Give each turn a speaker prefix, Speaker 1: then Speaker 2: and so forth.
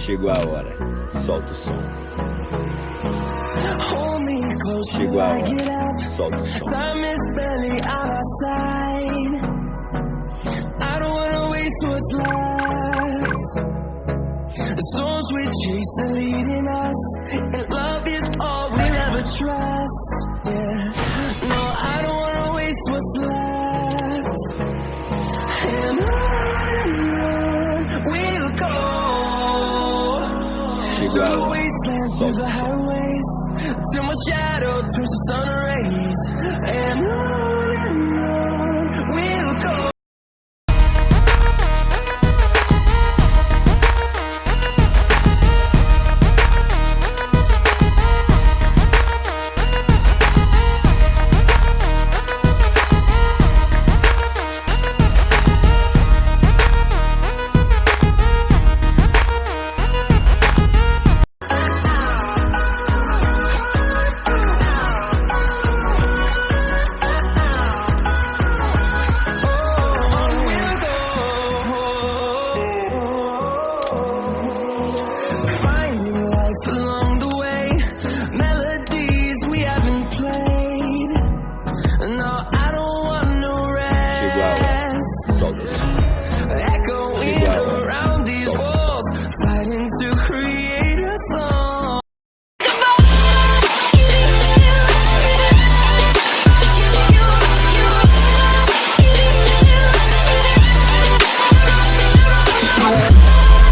Speaker 1: Chegou a hora, solta o som. Chegou a hora, solta o som.
Speaker 2: What's left. The storms we chase are leading us, The highways till my shadow turns to and on and on we'll go.
Speaker 1: Chihuahua,
Speaker 2: soldiers.
Speaker 1: Echoing Chihuahua,
Speaker 2: around these soldiers. walls, fighting to create.